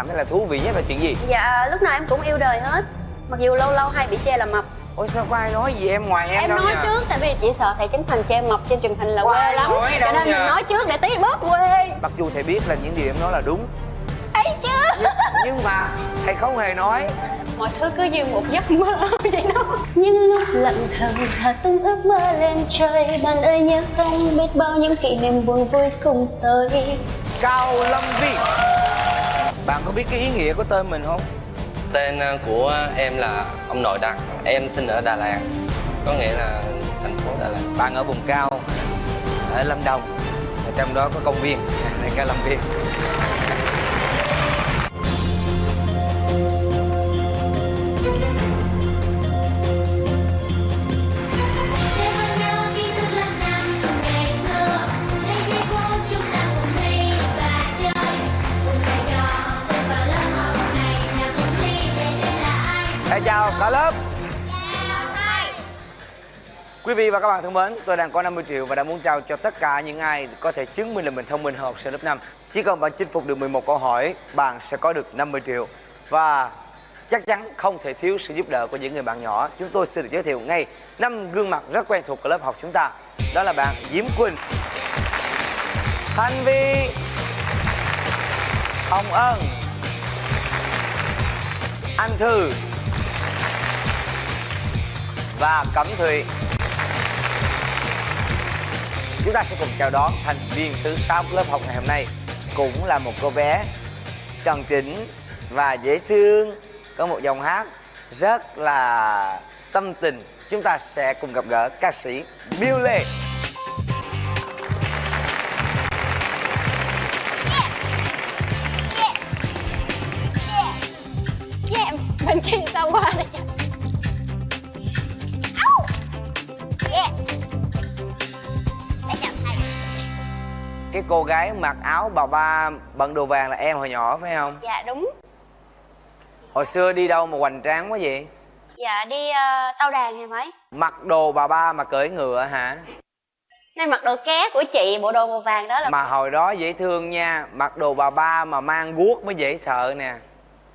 cảm thấy là thú vị nhất là chuyện gì? Dạ lúc nào em cũng yêu đời hết. Mặc dù lâu lâu hay bị chê là mập. Ôi sao có ai nói gì em ngoài em, Em nói nha. trước tại vì chỉ sợ thầy Trấn Thành chê mập trên truyền hình là quê lắm. Cho nên mình nha. nói trước để tí bớt quê. Mặc dù thầy biết là những điều em nói là đúng. Thấy chứ. Nhưng mà thầy không hề nói. Mọi thứ cứ như một giấc mơ vậy đó. Những lúc lặng thầm thả tung ước mơ lên trời Bạn ơi nhớ không biết bao những kỷ niệm buồn vui cùng tới. Cao lâm vi bạn có biết cái ý nghĩa của tên mình không? Tên ờ, của em là ông nội đặt Em sinh ở Đà Lạt. Có nghĩa là thành phố Đà Lạt. Bạn ở vùng cao ở lâm đồng. Ở trong đó có công viên này cao lâm viên chào cả lớp Quý vị và các bạn thân mến, tôi đang có 50 triệu và đã muốn trao cho tất cả những ai có thể chứng minh là mình thông minh hơn học sinh lớp 5. Chỉ cần bạn chinh phục được 11 câu hỏi, bạn sẽ có được 50 triệu. Và chắc chắn không thể thiếu sự giúp đỡ của những người bạn nhỏ. Chúng tôi xin được giới thiệu ngay năm gương mặt rất quen thuộc của lớp học chúng ta. Đó là bạn Diễm Quỳnh, Thanh Vi, Hồng Ân, Anh Thư và Cẩm Thùy. Chúng ta sẽ cùng chào đón thành viên thứ 6 của lớp học ngày hôm nay Cũng là một cô bé tròn trĩnh và dễ thương. Có một dòng hát rất là tâm tình. Chúng ta sẽ cùng gặp gỡ ca sĩ Miêu Lê. Yeah, bên kia sao qua đây Cái cô gái mặc áo bà ba bận đồ vàng là em hồi nhỏ phải không? Dạ đúng Hồi xưa đi đâu mà hoành tráng quá vậy? Dạ đi ờ, tao đàn thì phải Mặc đồ bà ba mà cưỡi ngựa hả? Đây mặc đồ ké của chị, bộ đồ màu vàng đó là Mà hồi đó dễ thương nha Mặc đồ bà ba mà mang guốc mới dễ sợ nè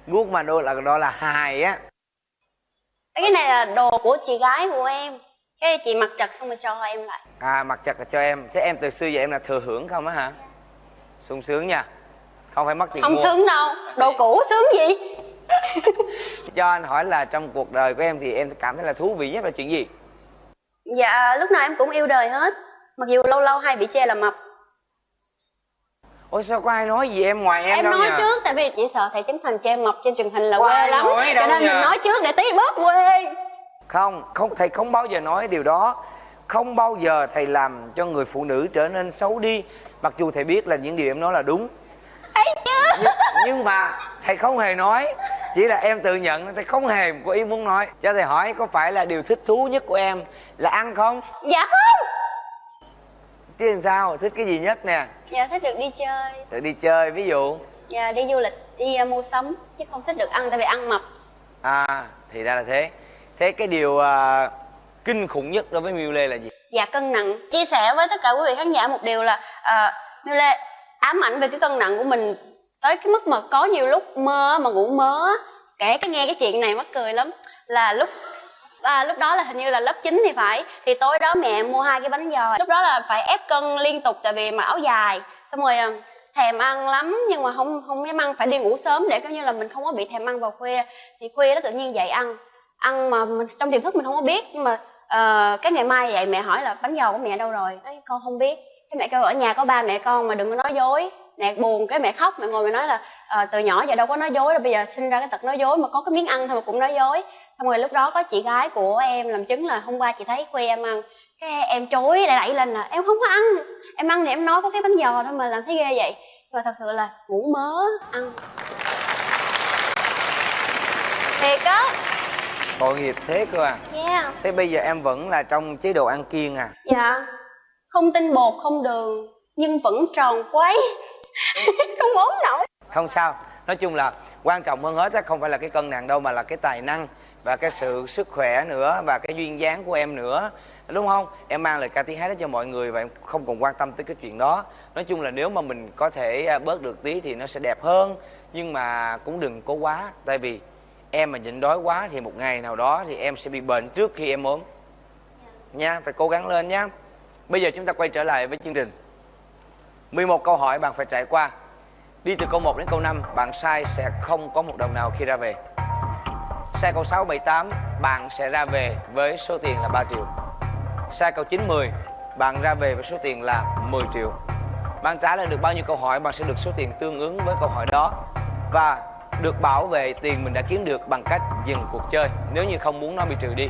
Guốc mà đôi là đó là hài á Cái này là đồ của chị gái của em Cái chị mặc chật xong rồi cho em lại. À mặc chặt là cho em. Thế em từ xưa giờ em là thừa hưởng không á hả? sung sướng nha. Không phải mất tiền Không mua. sướng đâu, đồ cũ sướng gì? Cho anh hỏi là trong cuộc đời của em thì em cảm thấy là thú vị nhất là chuyện gì? Dạ lúc nào em cũng yêu đời hết. Mặc dù lâu lâu hay bị chê là mập. Ôi sao có ai nói gì em ngoài em, Em đâu nói nha trước tại vì chỉ sợ thầy Trấn Thành chê mập trên truyền hình là Có quê lắm. Cho nên nha. mình nói trước để tí bớt quê Không, không thầy không bao giờ nói điều đó. Không bao giờ thầy làm cho người phụ nữ trở nên xấu đi. Mặc dù thầy biết là những điều em nói là đúng. Nhưng, nhưng mà thầy không hề nói. Chỉ là em tự nhận thầy không hề có ý muốn nói. Cho thầy hỏi có phải là điều thích thú nhất của em là ăn không? Dạ không. Chứ làm sao, thích cái gì nhất nè? Dạ thích được đi chơi. Được đi chơi ví dụ. Dạ đi du lịch, đi uh, mua sắm. Chứ không thích được ăn tại vì ăn mập. À thì ra là thế Thế cái điều à, kinh khủng nhất đối với Miu Lê là gì? Dạ cân nặng. Chia sẻ với tất cả quý vị khán giả một điều là uh, Miu Lê ám ảnh về cái cân nặng của mình Tới cái mức mà có nhiều lúc mơ mà ngủ mơ. Kể cái nghe cái chuyện này mắc cười lắm. Là lúc à, lúc đó là hình như là lớp 9 thì phải. Thì tối đó mẹ mua hai cái bánh giò. Lúc đó là phải ép cân liên tục tại vì mặc áo dài. Xong rồi à, thèm ăn lắm nhưng mà không không dám ăn. Phải đi ngủ sớm để coi như là mình không có bị thèm ăn vào khuya. Thì khuya đó tự nhiên dậy ăn ăn mà mình, trong tiềm thức mình không có biết nhưng mà uh, cái ngày mai vậy mẹ hỏi là bánh giò của mẹ đâu rồi? Nói, con không biết. Cái mẹ kêu ở nhà có ba mẹ con mà đừng có nói dối. Mẹ buồn cái mẹ khóc mẹ ngồi mẹ nói là ờ, từ nhỏ giờ đâu có nói dối đâu bây giờ sinh ra cái tật nói dối mà có cái miếng ăn thôi mà cũng nói dối. Xong rồi lúc đó có chị gái của em làm chứng là hôm qua chị thấy khoe em ăn. Cái em chối đẩy đẩy lên là em không có ăn em ăn thì em nói có cái bánh giò thôi mà làm thấy ghê vậy. Và thật sự là ngủ mớ ăn. Thiệt á. Tội nghiệp thế cơ à? Yeah. Thế bây giờ em vẫn là trong chế độ ăn kiêng à? Dạ. Không tinh bột không đường nhưng vẫn tròn quấy. Không ốm nổi. Không sao. Nói chung là quan trọng hơn hết á không phải là cái cân nặng đâu mà là cái tài năng và cái sự sức khỏe nữa và cái duyên dáng của em nữa. Đúng không? Em mang lời ca tiếng hát đó cho mọi người và em không còn quan tâm tới cái chuyện đó. Nói chung là nếu mà mình có thể à, bớt được tí thì nó sẽ đẹp hơn. Nhưng mà cũng đừng cố quá tại vì em mà nhịn đói quá thì một ngày nào đó thì em sẽ bị bệnh trước khi em ốm. Nha phải cố gắng lên nhá bây giờ chúng ta quay trở lại với chương trình. 11 câu hỏi bạn phải trải qua. Đi từ câu 1 đến câu 5 Bạn sai sẽ không có một đồng nào khi ra về. Sai câu 6, 7, 8 Bạn sẽ ra về với số tiền là 3 triệu. Sai câu 9, 10 Bạn ra về với số tiền là 10 triệu. Bạn trả lời được bao nhiêu câu hỏi Bạn sẽ được số tiền tương ứng với câu hỏi đó. Và được bảo vệ tiền mình đã kiếm được bằng cách dừng cuộc chơi. Nếu như không muốn nó bị trừ đi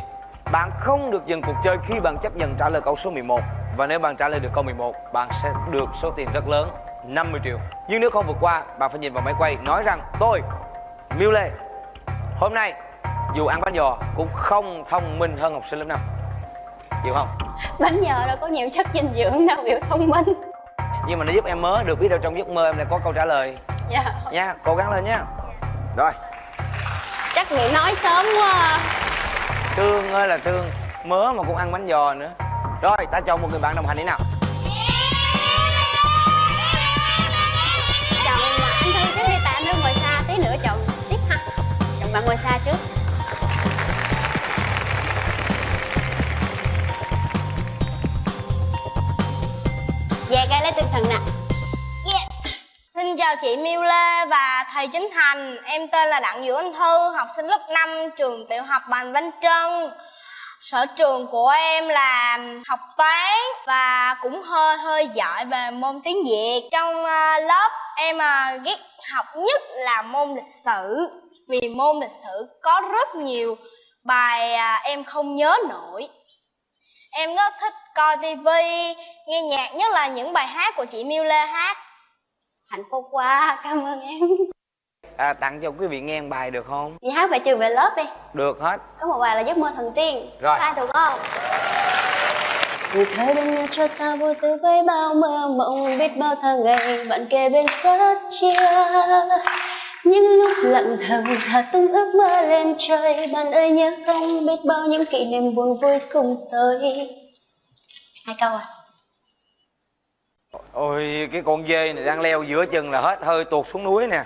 Bạn không được dừng cuộc chơi khi bạn chấp nhận trả lời câu số 11 Và nếu bạn trả lời được câu 11 Bạn sẽ được số tiền rất lớn 50 triệu. Nhưng nếu không vượt qua Bạn phải nhìn vào máy quay nói rằng Tôi, Miu Lê Hôm nay dù ăn bánh giò cũng không thông minh hơn học sinh lớp 5 Chịu không? bánh giò đâu có nhiều chất dinh dưỡng đâu biểu thông minh. Nhưng mà nó giúp em mơ được biết đâu trong giấc mơ em lại có câu trả lời. Dạ. Nha Cố gắng lên nha Rồi. Chắc bị nói sớm quá à. Thương ơi là thương. Mớ mà cũng ăn bánh giò nữa. Rồi ta chọn một người bạn đồng hành đi nào. Chọn mà anh thư trước đi tại anh thư ngồi xa tí nữa chọn tiếp ha. Chọn bạn ngồi xa trước. Dạ gái lấy tinh thần nè chào chị Miu Lê và thầy Chính Thành. Em tên là Đặng Vũ Anh Thư, học sinh lớp 5 trường tiểu học Bành Văn Trân. Sở trường của em là học toán và cũng hơi hơi giỏi về môn tiếng Việt. Trong ờ, lớp em ờ, ghét học nhất là môn lịch sử Vì môn lịch sử có rất nhiều bài ờ, em không nhớ nổi. Em rất thích coi tivi, nghe nhạc nhất là những bài hát của chị Miu Lê hát hạnh phúc quá cảm ơn em. À, Tặng cho quý vị nghe một bài được không? vậy hát bài trường về lớp đi. Được hết. Có một bài là giấc mơ thần tiên. Rồi. ai thuộc không? Người thơ đêm nay cho ta vô tư với bao mơ mộng Biết bao tháng ngày bạn kề bên sát chia. Những lúc lặng thầm thả tung ước mơ lên trời Bạn ơi nhớ không biết bao những kỷ niệm buồn vui cùng tới. Hai câu à Ôi cái con dê này đang leo giữa chừng là hết hơi tuột xuống núi nè.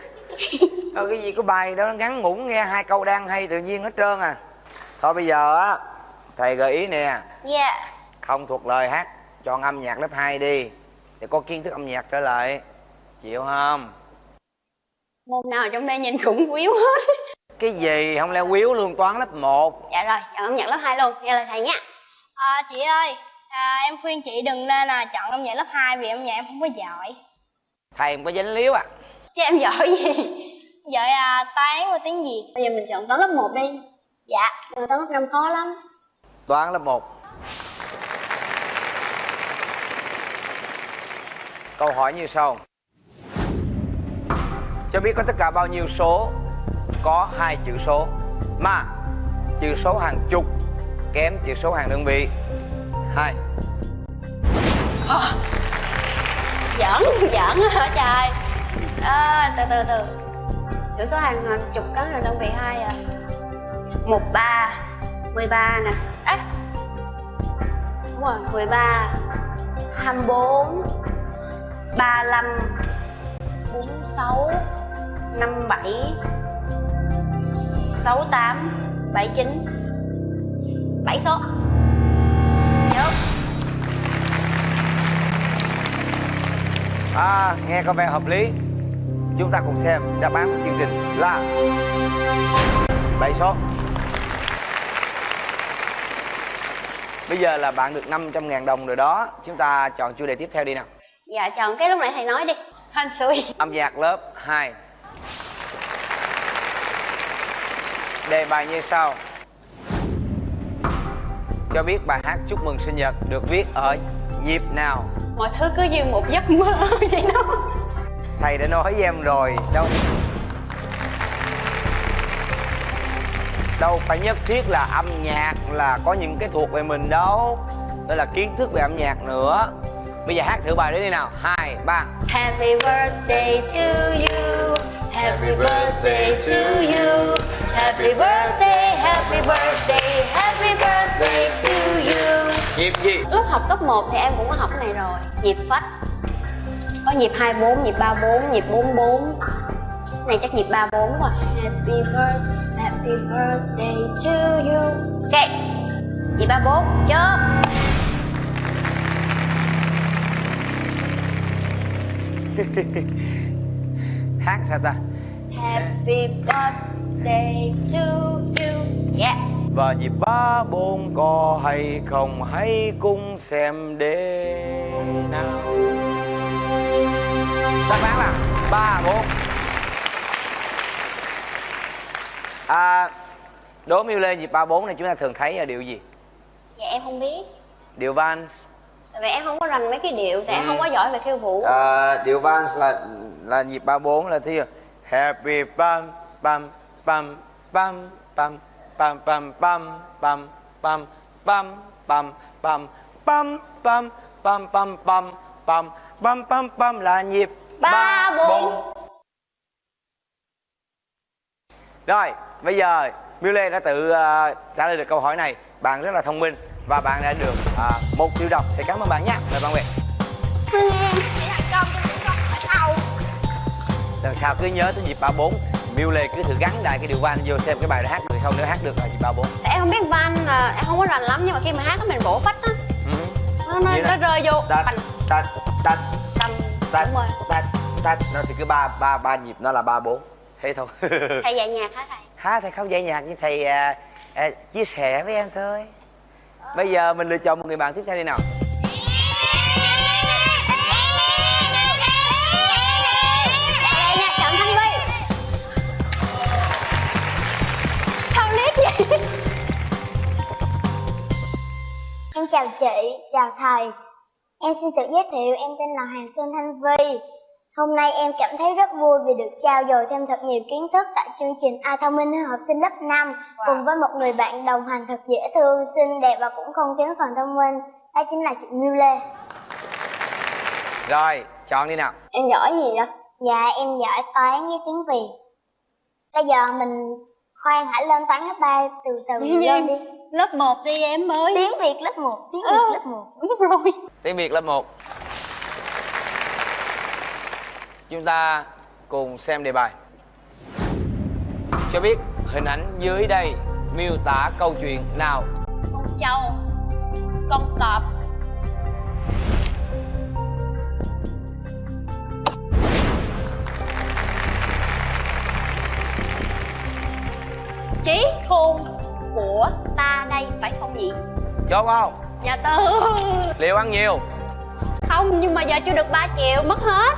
Thôi cái gì có bài đó ngắn ngủn nghe hai câu đang hay tự nhiên hết trơn à. Thôi bây giờ á Thầy gợi ý nè. Dạ. Không thuộc lời hát Chọn âm nhạc lớp 2 đi Để có kiến thức âm nhạc trở lại. Chịu không? Môn nào trong đây nhìn cũng quýu hết. Cái gì không leo quýu luôn toán lớp 1 Dạ rồi, chọn âm nhạc lớp 2 luôn, nghe lời thầy nha à, Chị ơi à, Em khuyên chị đừng nên là chọn âm nhạc lớp 2 Vì âm nhạc em không có giỏi. Thầy không có dính líu à? Chứ em giỏi gì? Giỏi à, toán và tiếng Việt. Bây giờ mình chọn toán lớp 1 đi. Dạ. Toán lớp 5 khó lắm. Toán lớp 1 Câu hỏi như sau. Cho biết có tất cả bao nhiêu số? Có hai chữ số. Mà chữ số hàng chục Kém chữ số hàng đơn vị Hai. Giỡn, giỡn hả trời? À, Từ từ từ. Chữ số hàng à, chục có là đơn vị hai à. 13 13 nè. Ê! Đúng rồi, 13 24 35 46 57 68 79 7 số. À, nghe có vẻ hợp lý. Chúng ta cùng xem đáp án của chương trình là bảy số. Bây giờ là bạn được 500.000 đồng rồi đó. Chúng ta chọn chủ đề tiếp theo đi nào. Dạ chọn cái lúc nãy thầy nói đi. Hên xui. Âm nhạc lớp 2 Đề bài như sau. Cho biết bài hát chúc mừng sinh nhật được viết ở nhịp nào Mọi thứ cứ như một giấc mơ vậy đó. Thầy đã nói với em rồi Đâu. Đâu phải nhất thiết là âm nhạc là có những cái thuộc về mình đâu. Đây là kiến thức về âm nhạc nữa. Bây giờ hát thử bài đấy đi nào. Hai, ba. Happy birthday to you. Happy birthday to you. Happy birthday, happy birthday, happy birthday to you nhịp gì? Lúc học cấp 1 thì em cũng có học cái này rồi. Nhịp phách. Có nhịp 24, nhịp 34, nhịp 44 Này chắc nhịp 34 quá. Happy birthday, happy birthday to you. Ok. Nhịp 34, chớp hát sao ta? Happy birthday to you. Yeah và nhịp ba bốn có hay không hãy cùng xem để nào. Đáp án là ba bốn? À đố miêu lê nhịp ba bốn này chúng ta thường thấy ở điệu gì? Dạ em không biết. Điệu Tại vì em không có rành mấy cái điệu Tại em không có giỏi về khiêu vũ. À, điệu vals là là nhịp ba bốn là thứ happy bam bam bam bam bam bam bam bam bam bam bam bam bam bam bam bam bam bam bam bam bam bam là nhịp Ba, bốn. rồi bây giờ Miu Lê đã tự ờ, trả lời được câu hỏi này bạn rất là thông minh và bạn đã được ờ, một triệu đồng thì cảm ơn bạn nhé mời bạn Nguyệt sau lần sau cứ nhớ tới nhịp ba bốn Miu Lê cứ thử gắn đại cái điều van vô xem cái bài đã hát được không nếu hát được là nhịp ba bốn. Em không biết van là em không có rành lắm Nhưng mà khi mà hát á mình vỗ phách á. Nó, nó, nó đó. rơi vô. tạch tạch tạch tạch tạch tạch nó thì cứ ba ba ba nhịp nó là ba bốn. Thế thôi. Thầy dạy nhạc hả thầy? hát thì không dạy nhạc như thầy à, à, chia sẻ với em thôi. Bây giờ mình lựa chọn một người bạn tiếp theo đi nào chào chị, chào thầy. Em xin tự giới thiệu em tên là Hoàng Xuân Thanh Vi. Hôm nay em cảm thấy rất vui vì được trao dồi thêm thật nhiều kiến thức tại chương trình Ai thông minh hơn học sinh lớp 5 cùng với một người bạn đồng hành thật dễ thương, xinh đẹp và cũng không kém phần thông minh. Đó chính là chị Miu Lê. rồi chọn đi nào Em giỏi gì vậy? Dạ em giỏi toán với tiếng Việt. Bây giờ mình khoan hãy lên toán lớp 3 từ từ lên đi. Lớp 1 đi em ơi. Tiếng Việt lớp 1, tiếng Ừ. Việt lớp 1. Đúng rồi. Tiếng việt lớp 1 chúng ta cùng xem đề bài. Cho biết hình ảnh dưới đây miêu tả câu chuyện nào? Con trâu Con cọp. Trí khôn của ta đây phải không nhỉ? chốt không? Dạ tư liệu ăn nhiều? Không nhưng mà giờ chưa được 3 triệu mất hết.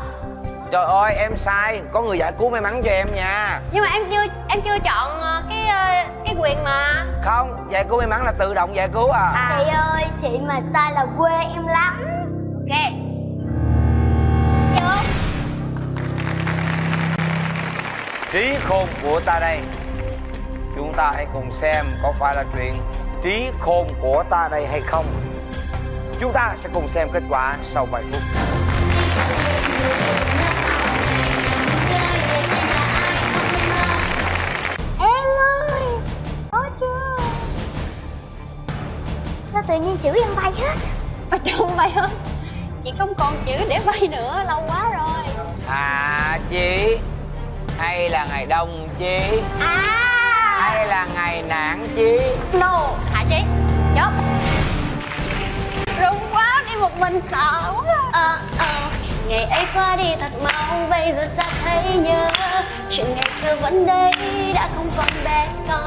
Trời ơi em sai. Có người giải cứu may mắn cho em nha. Nhưng mà em chưa em chưa chọn ờ, cái ờ, cái quyền mà. Không giải cứu may mắn là tự động giải cứu à, À. Chị ơi, chị mà sai là quê em lắm. Ok. Vô. Trí khôn của ta đây ta hãy cùng xem có phải là chuyện trí khôn của ta đây hay không. Chúng ta sẽ cùng xem kết quả sau vài phút. Em ơi, có chưa? Sao tự nhiên chữ em bay hết? Ở trong vay hết. Chị không còn chữ để vay nữa Lâu quá rồi. Hả chí hay là ngày đông chí À hay là ngày nản chí. No Hả chị Chốt Rung quá đi một mình sợ quá. Ờ ờ. Ngày ấy qua đi thật mau Bây giờ sao thấy nhớ. Chuyện ngày xưa vẫn đây Đã không còn bé con.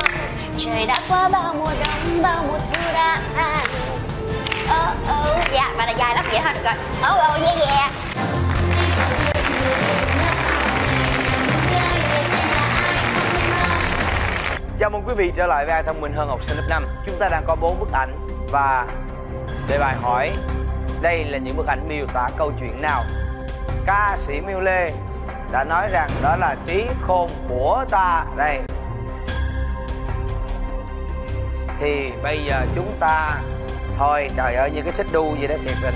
Trời đã qua bao mùa đông Bao mùa thu đã Ờ ờ. Dạ bài này dài lắm vậy thôi được rồi. Ờ ờ yeah yeah Chào mừng quý vị trở lại với ai thông minh hơn học sinh lớp 5 Chúng ta đang có 4 bức ảnh Và đề bài hỏi, Đây là những bức ảnh miêu tả câu chuyện nào? Ca sĩ Miêu Lê đã nói rằng đó là trí khôn của ta. Đây. Thì bây giờ chúng ta, Thôi trời ơi, như cái xích đu gì đó thiệt tình.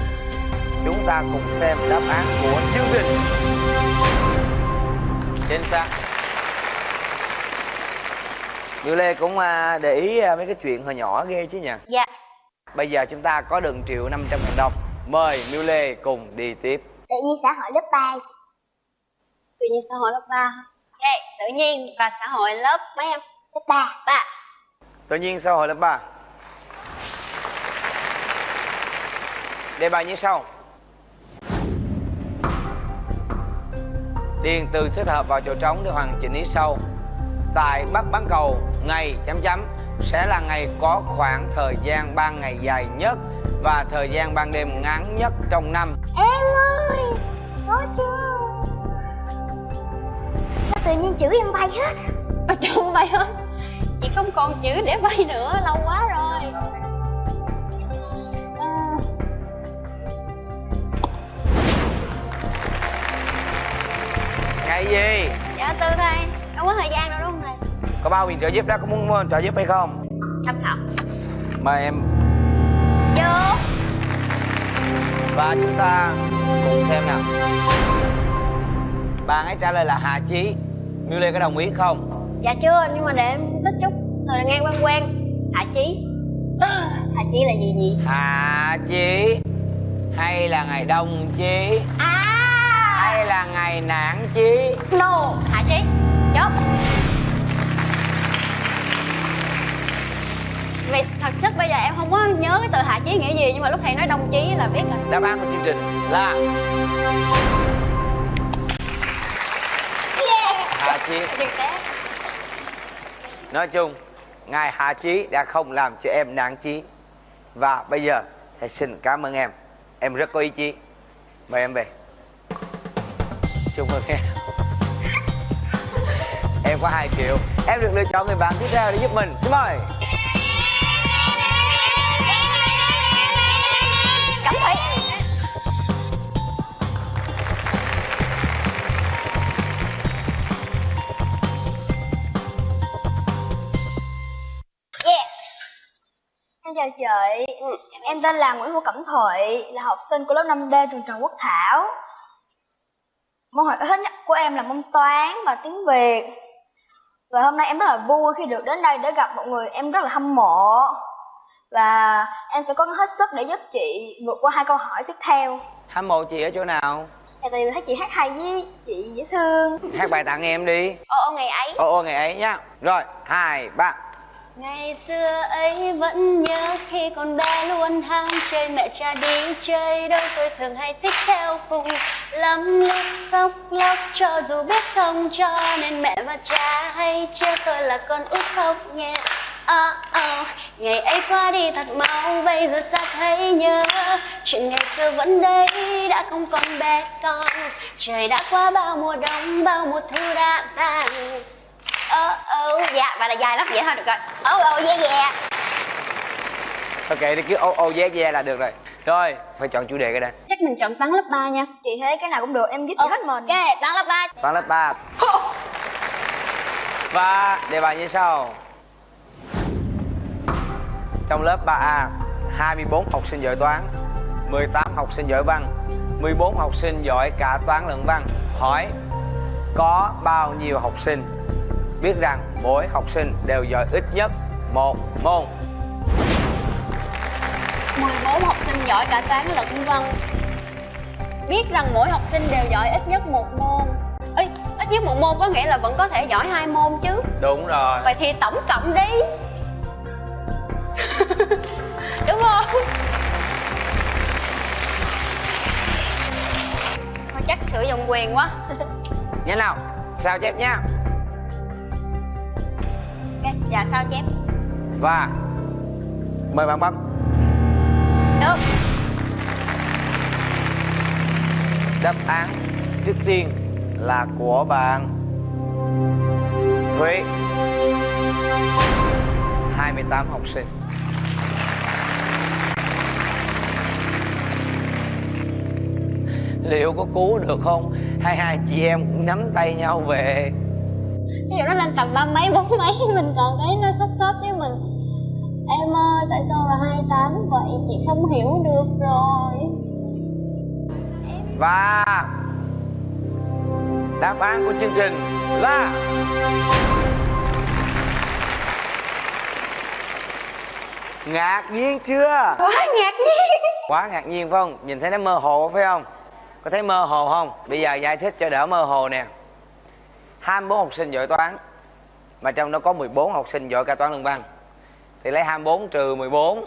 Chúng ta cùng xem đáp án của chương trình. Chính xác. Như Lê cũng à, để ý à, mấy cái chuyện hồi nhỏ ghê chứ nhỉ? Dạ. Bây giờ chúng ta có được triệu 500 ngàn đồng. Mời Miu Lê cùng đi tiếp. Tự nhiên xã hội lớp 3 tự nhiên xã hội lớp 3 ok tự nhiên và xã hội lớp mấy em? Lớp 3 ba. Tự nhiên xã hội lớp 3 Đề bài như sau. Điền từ thích hợp vào chỗ trống để hoàn chỉnh ý sau Tại Bắc Bán Cầu, ngày chấm chấm sẽ là ngày có khoảng thời gian ban ngày dài nhất và thời gian ban đêm ngắn nhất trong năm. Em ơi Có chưa? Sao tự nhiên chữ em bay hết? Ở trong bay hết. Chị không còn chữ để bay nữa lâu quá rồi. À, Ngày gì? dạ từ thầy không có thời gian đâu Có bao tiền trợ giúp đó, có muốn muốn trợ giúp hay không? tham khảo. Mời em. Vô. Và chúng ta cùng xem nào. Bạn ấy trả lời là Hà Chí. Miu Lê có đồng ý không? dạ chưa nhưng mà để em tích chút. Thời gian quen quen. Hạ chí. Hạ chí là gì nhỉ? Hà Chí. Hay là ngày Đông Chí? À. Hay là ngày Nản Chí? no hạ chí. Chốt vì thật chất bây giờ em không có nhớ cái từ hạ chí nghĩa gì nhưng mà lúc thầy nói đồng chí là biết rồi Đáp án của chương trình là Hà Chí. Đừng té Nói chung, ngài Hà Chí đã không làm cho em nản chí. Và bây giờ thầy xin cảm ơn em. Em rất có ý chí. Mời em về. Chúc mừng em. Em có 2 triệu. Em được lựa chọn người bạn tiếp theo để giúp mình. Xin mời. Chào chị Em tên là Nguyễn Hữu Cẩm Thụy Là học sinh của lớp 5D trường Trần Quốc Thảo Môn học thích nhất của em là môn toán và tiếng Việt Và hôm nay em rất là vui khi được đến đây để gặp một người em rất là hâm mộ Và em sẽ cố gắng hết sức để giúp chị vượt qua hai câu hỏi tiếp theo Hâm mộ chị ở chỗ nào? Tại vì thấy chị hát hay với chị dễ thương Hát bài tặng em đi. ô ô ngày ấy Ô ô ngày ấy nhá. Rồi, hai, ba. Ngày xưa ấy vẫn nhớ khi còn bé luôn ham chơi mẹ cha đi chơi. Đâu tôi thường hay thích theo cùng lắm lúc khóc lóc cho dù biết không cho nên mẹ và cha hay trêu tôi là con út khóc nhẹ. Oh, oh. Ngày ấy qua đi thật mau Bây giờ sao thấy nhớ. Chuyện ngày xưa vẫn đây Đã không còn bé con. Trời đã qua bao mùa đông Bao mùa thu đã tàn Ơ ơ dạ và là dài lắm vậy thôi được rồi. Ơ ơ yeah yeah Ok, đi cứ ô ô yeah yeah là được rồi. Rồi, phải chọn chủ đề cái đây. Chắc mình chọn toán lớp 3 nha. Chị thấy cái nào cũng được em giúp chị hết mình. Ok toán lớp 3 Toán lớp 3 Và đề bài như sau. Trong lớp 3A 24 học sinh giỏi toán 18 học sinh giỏi văn 14 học sinh giỏi cả toán lẫn văn. Hỏi Có bao nhiêu học sinh Biết rằng mỗi học sinh đều giỏi ít nhất một môn. 14 học sinh giỏi cả toán lẫn văn Biết rằng mỗi học sinh đều giỏi ít nhất một môn. Ê, ít nhất một môn có nghĩa là vẫn có thể giỏi hai môn chứ. Đúng rồi. Vậy thì tổng cộng đi. Đúng không? Thôi chắc sử dụng quyền quá. Nhanh nào Sao chép nha dạ sao chép? Và Mời bạn bấm Được. Đáp án trước tiên là của bạn. Thúy. 28 học sinh. Liệu có cứu được không? Hay hai chị em cũng nắm tay nhau về Ví dụ nó lên tầm ba mấy bốn mấy Mình còn thấy nó khớp khớp với mình. Em ơi tại sao là 28 vậy? Chị không hiểu được rồi. Và Đáp án của chương trình là ngạc nhiên chưa? Quá ngạc nhiên. Quá ngạc nhiên phải không? Nhìn thấy nó mơ hồ phải không? Có thấy mơ hồ không? Bây giờ giải thích cho đỡ mơ hồ nè 24 học sinh giỏi toán, mà trong đó có 14 học sinh giỏi cả toán luận văn. Thì lấy 24 trừ 14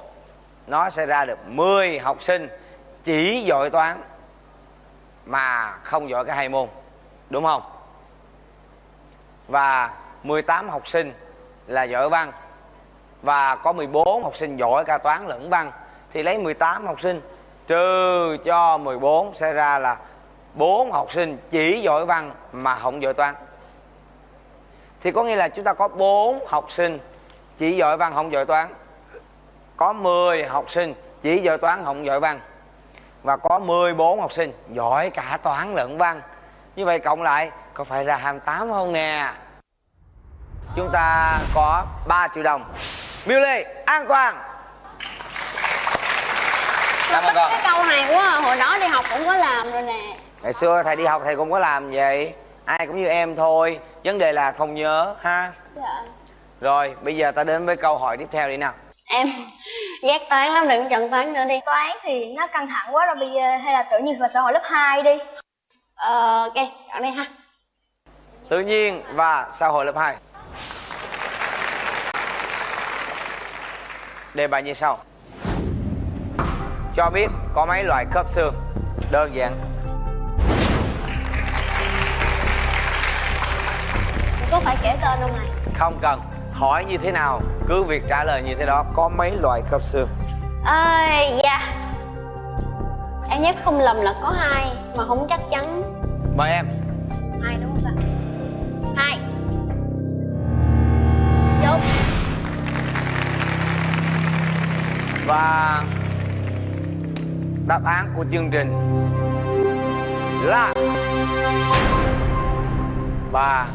nó sẽ ra được 10 học sinh chỉ giỏi toán mà không giỏi cả hai môn, đúng không? Và 18 học sinh là giỏi văn, và có 14 học sinh giỏi cả toán lẫn văn. Thì lấy 18 học sinh trừ cho 14 sẽ ra là 4 học sinh chỉ giỏi văn mà không giỏi toán thì có nghĩa là chúng ta có 4 học sinh chỉ giỏi văn không giỏi toán. Có 10 học sinh chỉ giỏi toán không giỏi văn. Và có 14 học sinh giỏi cả toán lẫn văn. Như vậy cộng lại có phải ra 28 không nè? Chúng ta có 3 triệu đồng. Miêu lê an toàn. Cảm ơn con cái câu này quá hồi đó đi học cũng có làm rồi nè. Ngày xưa thầy đi học thầy cũng có làm vậy. Ai cũng như em thôi vấn đề là không nhớ ha? Dạ. Rồi bây giờ ta đến với câu hỏi tiếp theo đi nào. Em ghét toán lắm đừng chọn toán nữa đi. Toán thì nó căng thẳng quá rồi bây giờ hay là tự nhiên và xã hội lớp 2 đi. Ờ ok chọn đây ha. Tự nhiên và xã hội lớp 2 đề bài như sau. Cho biết có mấy loại khớp xương? Đơn giản có phải kể tên không này không cần. Hỏi như thế nào cứ việc trả lời như thế đó có mấy loại khớp xương? Ơi dạ em nhớ không lầm là có hai mà không chắc chắn. Mời em. Hai đúng không ta hai. Chốt. Và đáp án của chương trình là ba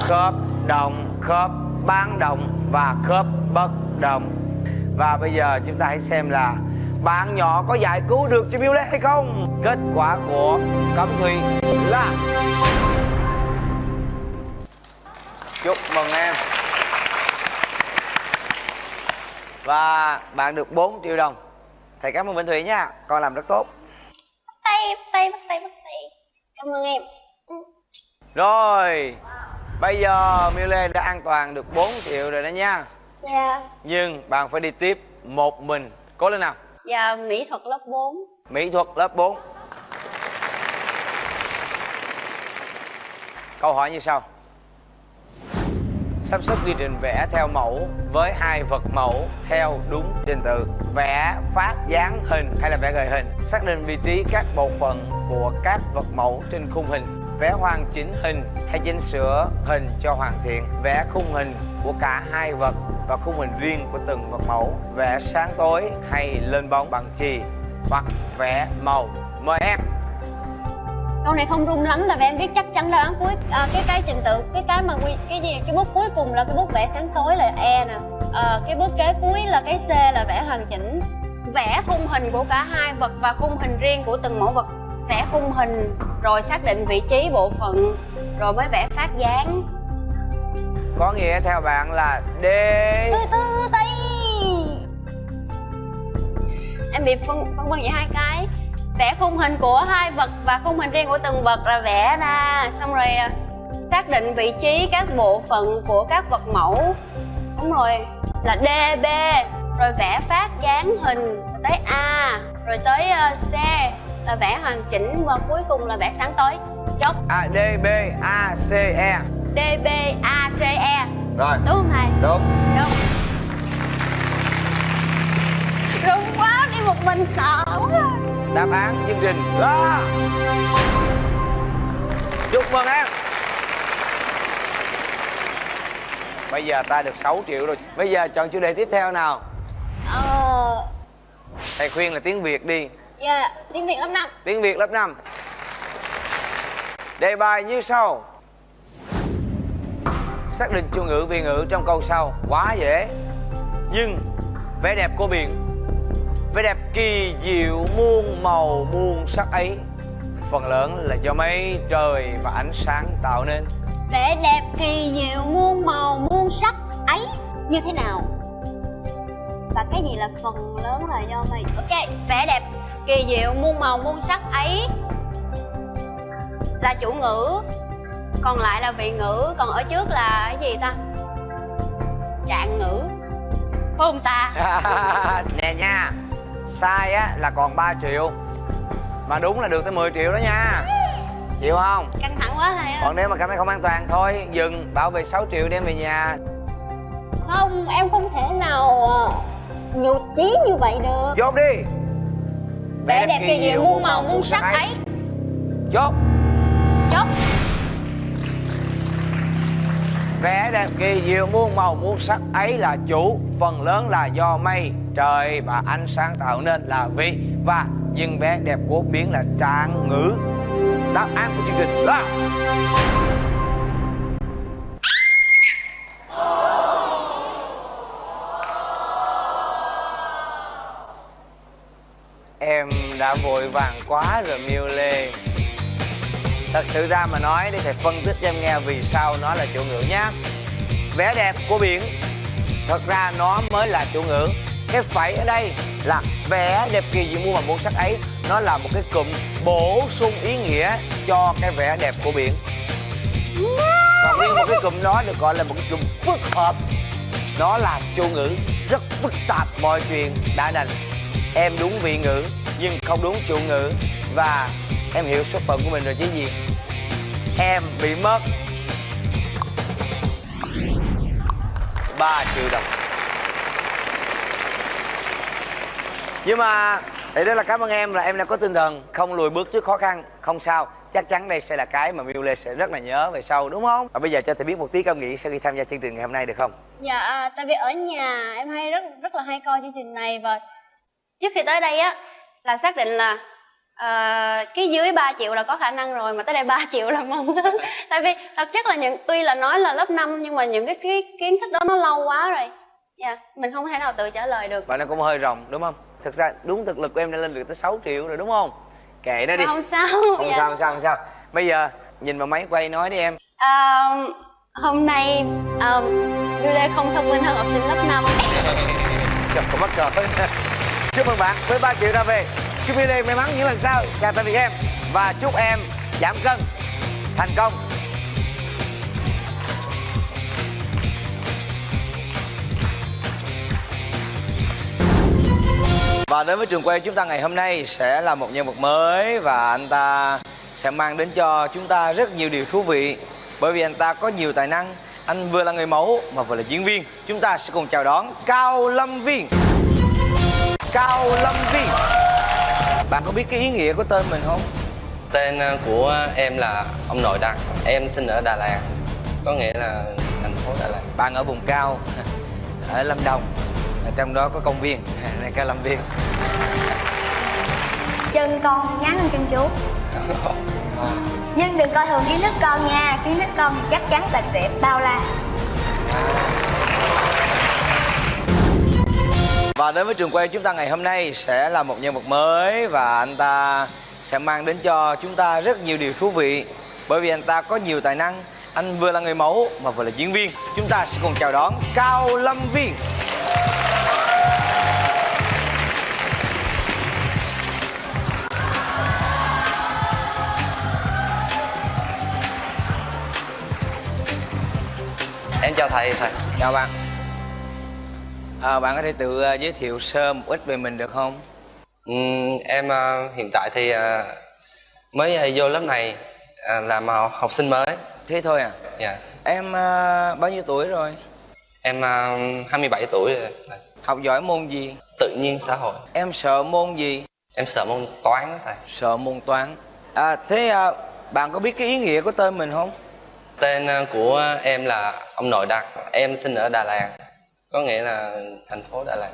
khớp đồng, khớp bán đồng và khớp bất đồng. Và bây giờ chúng ta hãy xem là bạn nhỏ có giải cứu được cho Miu Lê hay không? Kết quả của Cẩm Thùy là chúc mừng em. Và bạn được 4 triệu đồng. Thầy cảm ơn minh Thủy nha. Con làm rất tốt. Tay, bắt tay bắt tay bắt tay cảm ơn em. Ừ. rồi bây giờ Miu Lê đã an toàn được 4 triệu rồi đó nha. Dạ. Nhưng bạn phải đi tiếp một mình. Cố lên nào. Dạ mỹ thuật lớp 4 mỹ thuật lớp 4 câu hỏi như sau. Sắp xếp quy trình vẽ theo mẫu với hai vật mẫu theo đúng trình tự vẽ, phát dáng hình hay là vẽ gợi hình. Xác định vị trí các bộ phận của các vật mẫu trên khung hình. Vẽ hoàn chỉnh hình hay chỉnh sửa hình cho hoàn thiện. Vẽ khung hình của cả hai vật và khung hình riêng của từng vật mẫu. Vẽ sáng tối hay lên bóng bằng chì hoặc vẽ màu mời em câu này không rung lắm tại vì em biết chắc chắn đáp án cuối à, cái cái trình tự cái cái mà quy cái gì cái bước cuối cùng là cái bước vẽ sáng tối là e nè. À, cái bước kế cuối là cái c là vẽ hoàn chỉnh vẽ khung hình của cả hai vật và khung hình riêng của từng mẫu vật. Vẽ khung hình rồi xác định vị trí bộ phận rồi mới vẽ phát dáng. Có nghĩa theo bạn là D. Từ từ tí em bị phân phân vân vậy hai cái vẽ khung hình của hai vật và khung hình riêng của từng vật là vẽ ra. Xong rồi à, xác định vị trí các bộ phận của các vật mẫu. Đúng rồi là D B rồi vẽ phát dáng hình rồi tới A rồi tới ờ, C là vẽ hoàn chỉnh và cuối cùng là vẽ sáng tối. Chốt. A D B A C E. D B A C E. Rồi. Đúng không thầy đúng. Đúng rung quá đi một mình sợ quá đáp án chương trình là chúc mừng em. Bây giờ ta được 6 triệu rồi. Bây giờ chọn chủ đề tiếp theo nào. Ờ. Thầy khuyên là tiếng việt đi. Dạ tiếng việt lớp năm. Tiếng việt lớp 5 đề bài như sau. Xác định chủ ngữ vị ngữ trong câu sau. Quá dễ nhưng vẻ đẹp của biển vẻ đẹp kỳ diệu muôn màu muôn sắc ấy. Phần lớn là do mây trời và ánh sáng tạo nên. Vẻ đẹp kỳ diệu muôn màu muôn sắc ấy như thế nào? Và cái gì là phần lớn là do mày ok vẻ đẹp kỳ diệu muôn màu muôn sắc ấy là chủ ngữ. Còn lại là vị ngữ. Còn ở trước là cái gì ta? Trạng ngữ. Phải không ta? Nè nha sai á là còn 3 triệu. Mà đúng là được tới 10 triệu đó nha. Chịu không? Căng thẳng quá thầy ơi. Còn nếu mà cảm thấy không an toàn thôi dừng bảo vệ 6 triệu đem về nhà. Không em không thể nào ờ, nhụt chí như vậy được. Chốt đi. Vẻ đẹp kỳ diệu muôn màu muôn sắc ấy. chốt chốt Vẽ đẹp kỳ diệu muôn màu, muôn sắc, ấy là chủ, phần lớn là do mây, trời và ánh sáng tạo nên là vì và nhưng vẽ đẹp của biến là trạng ngữ. Đáp án của chương trình là em đã vội vàng quá rồi miêu lê thật sự ra mà nói, để thầy phân tích cho em nghe vì sao nó là chủ ngữ nhá. Vẻ đẹp của biển, thật ra nó mới là chủ ngữ. Cái phẩy ở đây là vẻ đẹp kỳ diệu muôn màu muôn sắc ấy, nó là một cái cụm bổ sung ý nghĩa cho cái vẻ đẹp của biển. Còn riêng một cái cụm đó được gọi là một cái cụm phức hợp. Nó là chủ ngữ, rất phức tạp mọi chuyện đã đành. Em đúng vị ngữ, nhưng không đúng chủ ngữ. Và em hiểu số phận của mình rồi chứ gì em bị mất. 3 triệu đồng. Nhưng mà, thì đó là cảm ơn em là em đã có tinh thần không lùi bước trước khó khăn, không sao. Chắc chắn đây sẽ là cái mà Miu Lê sẽ rất là nhớ về sau, đúng không? Và bây giờ cho thầy biết một tí cảm nghĩ sau khi tham gia chương trình ngày hôm nay được không? Dạ à, tại vì ở nhà em hay rất rất là hay coi chương trình này và trước khi tới đây á, là xác định là à, cái dưới 3 triệu là có khả năng rồi mà tới đây 3 triệu là mong. Tại vì thật chất là những tuy là nói là lớp 5 nhưng mà những cái, cái kiến thức đó nó lâu quá rồi. Dạ mình không thể nào tự trả lời được. Và nó cũng hơi rộng đúng không? Thực ra đúng thực lực của em đã lên được tới 6 triệu rồi đúng không? Kệ nó đi. Không sao. Không dạ. sao không sao không sao. Bây giờ nhìn vào máy quay nói đi em. À, hôm nay à, Lê không thông minh hơn học sinh lớp 5 Trời, mắc cỡ chúc mừng bạn với 3 triệu ra về chúc video may mắn những lần sau. Chào tạm biệt em. Và chúc em giảm cân, thành công. Và đến với trường quay chúng ta ngày hôm nay sẽ là một nhân vật mới và anh ta sẽ mang đến cho chúng ta rất nhiều điều thú vị. Bởi vì anh ta có nhiều tài năng, anh vừa là người mẫu mà vừa là diễn viên. Chúng ta sẽ cùng chào đón Cao Lâm Viên. Cao Lâm Viên bạn có biết cái ý nghĩa của tên mình không? tên ờ, của em là ông nội đặt em sinh ở Đà Lạt. Có nghĩa là thành phố Đà Lạt. Bạn ở vùng cao ở Lâm Đồng. Ở trong đó có công viên này Cao Lâm Viên. Chân con ngắn hơn chân chú. Nhưng đừng coi thường kiến thức con nha. Kiến thức con thì chắc chắn là sẽ bao la Và đến với trường quay chúng ta ngày hôm nay sẽ là một nhân vật mới và anh ta sẽ mang đến cho chúng ta rất nhiều điều thú vị. Bởi vì anh ta có nhiều tài năng anh vừa là người mẫu mà vừa là diễn viên. Chúng ta sẽ cùng chào đón Cao Lâm Viên. Em chào thầy. Thầy chào bạn à, bạn có thể tự ờ, giới thiệu sơ một ít về mình được không? Ừm, em ờ, hiện tại thì ờ, mới ờ, vô lớp này ờ, làm học, học sinh mới. Thế thôi à? Dạ. Em ờ, bao nhiêu tuổi rồi? Em ờ, 27 tuổi rồi. Học giỏi môn gì? Tự nhiên xã hội. Em sợ môn gì? Em sợ môn toán thầy. Sợ môn toán. À thế à, bạn có biết cái ý nghĩa của tên mình không? Tên của em là ông nội đặt em sinh ở Đà Lạt có nghĩa là thành phố Đà Lạt.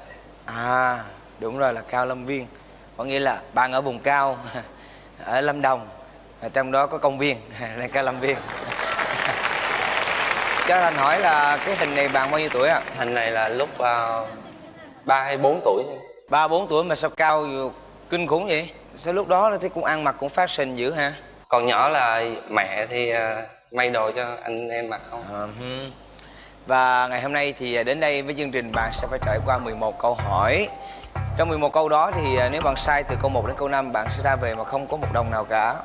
À đúng rồi là cao lâm viên. Có nghĩa là bạn ở vùng cao ở lâm đồng ở trong đó có công viên là cao lâm viên. Cho thành hỏi là cái hình này bạn bao nhiêu tuổi ạ? Hình này là lúc ờ, ba hay bốn tuổi. Ba bốn tuổi mà sao cao kinh khủng vậy? Sao lúc đó thấy cũng ăn mặc cũng fashion dữ ha? Còn nhỏ là mẹ thì ờ, may đồ cho anh em mặc không? Ờ, hừm. Và ngày hôm nay thì à, đến đây với chương trình bạn sẽ phải trải qua 11 câu hỏi. Trong 11 câu đó thì à, nếu bạn sai từ câu 1 đến câu 5 bạn sẽ ra về mà không có một đồng nào cả.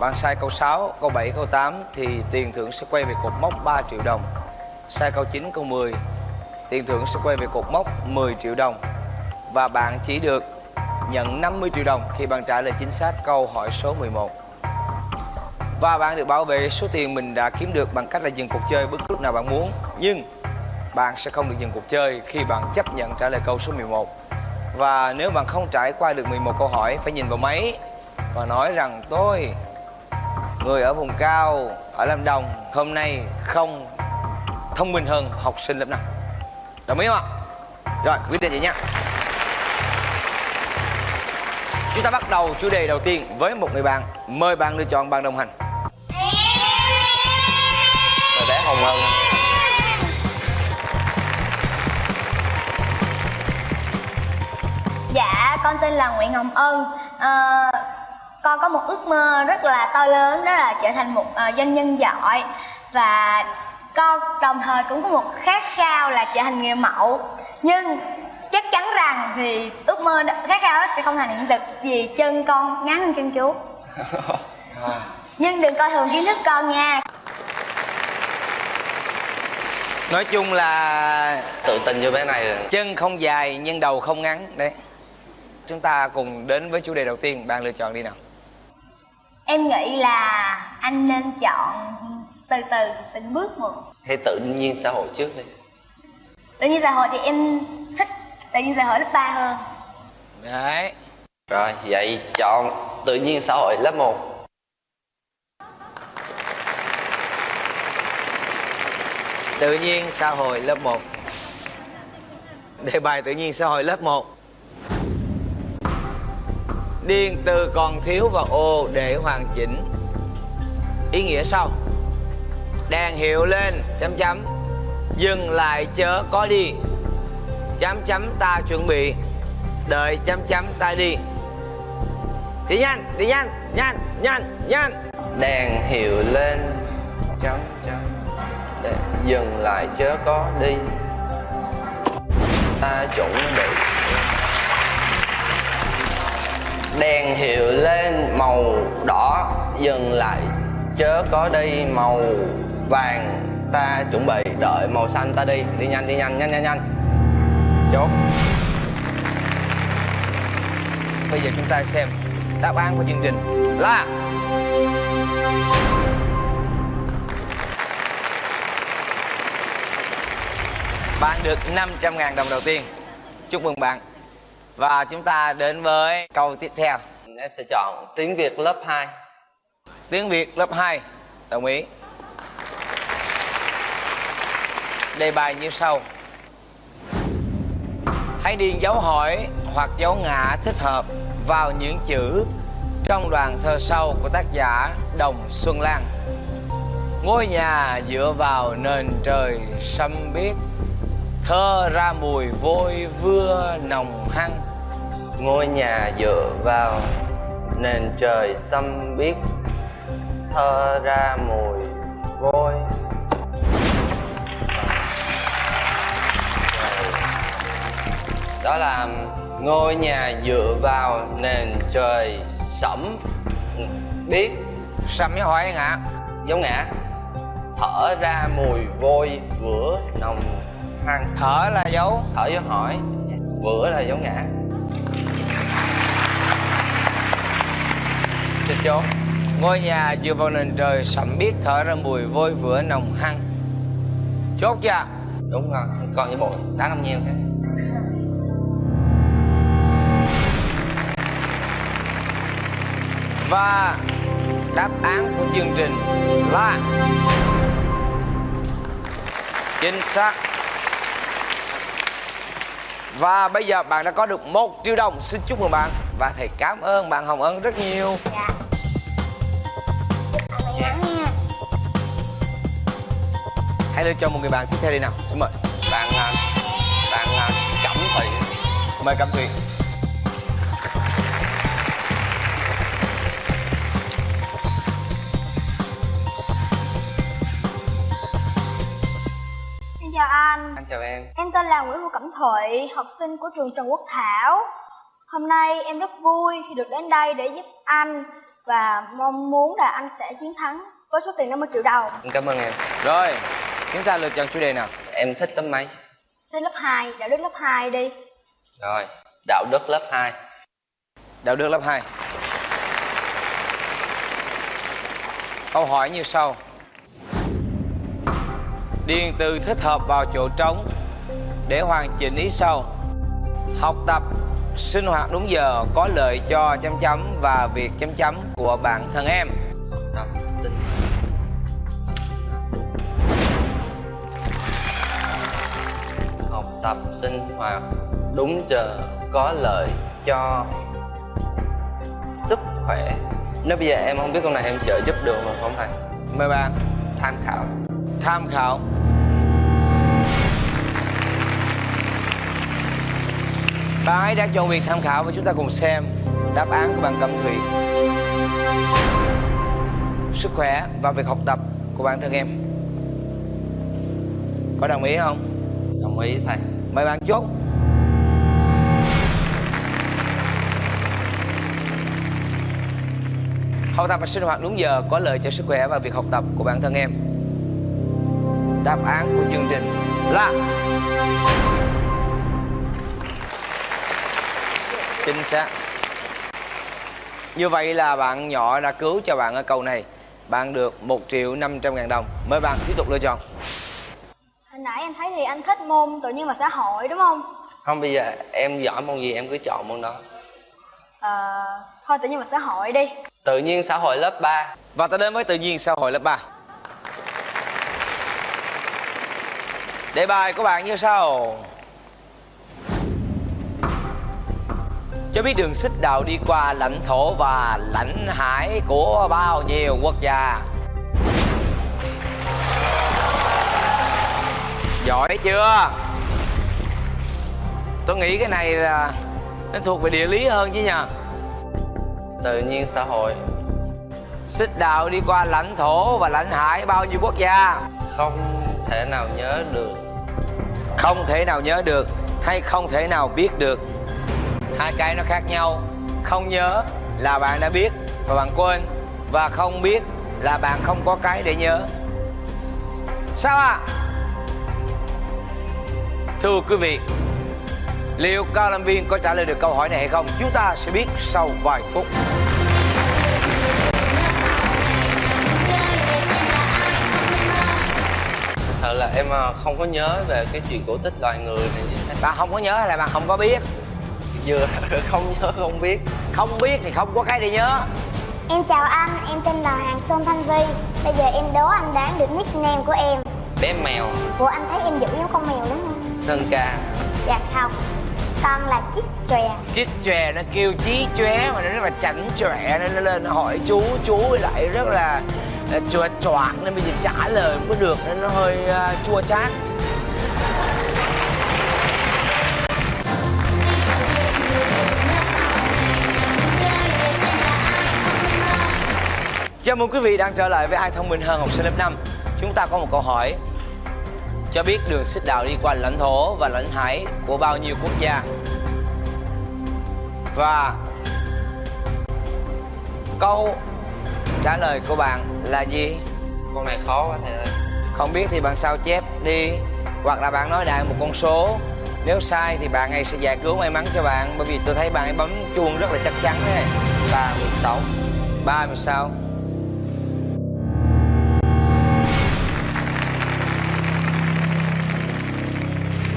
Bạn sai câu 6, câu 7, câu 8 thì tiền thưởng sẽ quay về cột mốc 3 triệu đồng. Sai câu 9, câu 10 tiền thưởng sẽ quay về cột mốc 10 triệu đồng. Và bạn chỉ được nhận 50 triệu đồng khi bạn trả lời chính xác câu hỏi số 11 và bạn được bảo vệ số tiền mình đã kiếm được bằng cách là dừng cuộc chơi bất cứ lúc nào bạn muốn. Nhưng bạn sẽ không được dừng cuộc chơi khi bạn chấp nhận trả lời câu số 11 Và nếu bạn không trải qua được 11 câu hỏi phải nhìn vào máy Và nói rằng tôi Người ở vùng cao, ở Lâm Đồng Hôm nay không thông minh hơn học sinh lớp nào Đồng ý không ạ? Rồi, quyết định vậy nha. Chúng ta bắt đầu chủ đề đầu tiên với một người bạn. Mời bạn lựa chọn bạn đồng hành hồng hơn Dạ, con tên là Nguyễn Ngọc Ân. Ờ, con có một ước mơ rất là to lớn đó là trở thành một ờ, doanh nhân giỏi và con đồng thời cũng có một khát khao là trở thành người mẫu. Nhưng chắc chắn rằng thì ước mơ đó, khát khao đó sẽ không thành hiện thực vì chân con ngắn hơn chân chú. Nhưng đừng coi thường kiến thức con nha. Nói chung là tự tin cho bé này rồi. chân không dài nhưng đầu không ngắn Đấy. Chúng ta cùng đến với chủ đề đầu tiên Bạn lựa chọn đi nào. Em nghĩ là anh nên chọn từ từ từng bước một. hay tự nhiên xã hội trước đi. Tự nhiên xã hội thì em thích tự nhiên xã hội lớp 3 hơn. Đấy. Rồi vậy chọn tự nhiên xã hội lớp 1 Tự nhiên xã hội lớp 1 Đề bài tự nhiên xã hội lớp 1 Điền từ còn thiếu và ô để hoàn chỉnh. Ý nghĩa sau. Đèn hiệu lên chấm chấm. Dừng lại chớ có đi. Chấm chấm ta chuẩn bị. Đợi chấm chấm ta đi. Đi nhanh, đi nhanh, nhanh, nhanh, nhanh. Đèn hiệu lên chấm chấm để dừng lại chớ có đi. Ta chuẩn bị. Đèn hiệu lên màu đỏ, dừng lại chớ có đi, màu vàng. Ta chuẩn bị, đợi màu xanh ta đi. Đi nhanh đi nhanh nhanh nhanh nhanh. Chốt. Bây giờ chúng ta xem đáp án của chương trình là Bạn được 500.000 đồng đầu tiên. Chúc mừng bạn. Và chúng ta đến với câu tiếp theo. Em sẽ chọn tiếng việt lớp 2 Tiếng Việt lớp 2 Đồng ý. Đề bài như sau. Hãy điền dấu hỏi hoặc dấu ngã thích hợp vào những chữ trong đoàn thơ sau của tác giả Đồng Xuân Lan. Ngôi nhà dựa vào nền trời xanh biếc, thơ ra mùi vôi vưa nồng hăng. ngôi nhà dựa vào nền trời xâm biếc thơ ra mùi vôi đó là ngôi nhà dựa vào nền trời sẫm biết. Sầm với hỏi ngã. giống ngã thở ra mùi vôi vữa nồng hăng Thở là dấu. Thở dấu hỏi. Vữa là dấu ngã. Xin chốn Ngôi nhà dựa vào nền trời sẩm biết thở ra mùi vôi vữa nồng hăng. Chốt chưa? đúng rồi còn với bộ đá năm nhiêu cái Và đáp án của chương trình là Chính xác. Và bây giờ bạn đã có được một triệu đồng. Xin chúc mừng bạn Và thầy cảm ơn bạn Hồng Ân rất nhiều. Dạ. Nha. Hãy lựa chọn một người bạn tiếp theo đi nào. Xin mời. Bạn à, bạn à, cẩm thủy Mời Cẩm Thùy là Nguyễn Hữu Cẩm Thụy, học sinh của trường Trần Quốc Thảo. Hôm nay em rất vui khi được đến đây để giúp anh và mong muốn là anh sẽ chiến thắng với số tiền 50 triệu đồng. cảm ơn em Rồi, chúng ta lựa chọn chủ đề nào? em thích lớp mấy Thế lớp 2, đạo đức lớp 2 đi. rồi đạo đức lớp 2 Đạo đức lớp 2 Câu hỏi như sau Điền từ thích hợp vào chỗ trống Để hoàn chỉnh ý sau Học tập sinh hoạt đúng giờ có lợi cho chấm chấm và việc chấm chấm của bản thân em. Tập sinh học tập sinh hoạt đúng giờ có lợi cho sức khỏe. Nếu bây giờ em không biết câu này em trợ giúp được mà không thầy? Mời bạn tham khảo tham khảo. Bạn ấy đã chọn việc tham khảo và chúng ta cùng xem đáp án của bạn Cẩm Thủy. Sức khỏe và việc học tập của bản thân em. Có đồng ý không? đồng ý thầy. Mời bạn chốt. Học tập và sinh hoạt đúng giờ có lợi cho sức khỏe và việc học tập của bản thân em Đáp án của chương trình là Chính xác. Như vậy là bạn nhỏ đã cứu cho bạn ở câu này. Bạn được 1 triệu 500 ngàn đồng. Mời bạn tiếp tục lựa chọn. Hồi nãy em thấy thì anh thích môn tự nhiên và xã hội đúng không? không bây giờ em giỏi môn gì em cứ chọn môn đó. Ờ, thôi tự nhiên và xã hội đi. tự nhiên xã hội lớp 3 Và ta đến với tự nhiên xã hội lớp 3 Đề bài của bạn như sau. Cho biết đường xích đạo đi qua lãnh thổ và lãnh hải của bao nhiêu quốc gia? Giỏi chưa? Tôi nghĩ cái này là nó thuộc về địa lý hơn chứ nhờ. Tự nhiên xã hội. Xích đạo đi qua lãnh thổ và lãnh hải bao nhiêu quốc gia? Không thể nào nhớ được không thể nào nhớ được hay không thể nào biết được Hai cái nó khác nhau Không nhớ là bạn đã biết và bạn quên, Và không biết là bạn không có cái để nhớ Sao ạ? Thưa quý vị, Liệu cao lâm viên có trả lời được câu hỏi này hay không? Chúng ta sẽ biết sau vài phút em à, không có nhớ về cái chuyện cổ tích loài người này như thế Bạn không có nhớ hay là bạn không có biết? vừa không nhớ không biết Không biết thì không có cái để nhớ Em chào anh, em tên là Hoàng Xuân Thanh Vi. Bây giờ em đố anh đoán được nickname của em. bé mèo Ủa anh thấy em dữ giống con mèo đúng không? sơn ca Dạ không. Con là chích chòe. chích chòe nó kêu chí chóe mà nó rất là chảnh chọe nên nó lên hỏi chú chú lại rất là chua choạc nên bây giờ trả lời không có được nên nó hơi uh, chua chát. Chào mừng quý vị đang trở lại với ai thông minh hơn học sinh lớp 5 Chúng ta có một câu hỏi. Cho biết đường xích đạo đi qua lãnh thổ và lãnh hải của bao nhiêu quốc gia? Và câu trả lời của bạn là gì? con này khó quá thầy ơi. Không biết thì bạn sao chép đi. Hoặc là bạn nói đại một con số. Nếu sai thì bạn ấy sẽ giải cứu may mắn cho bạn. Bởi vì tôi thấy bạn ấy bấm chuông rất là chắc chắn đấy 36 36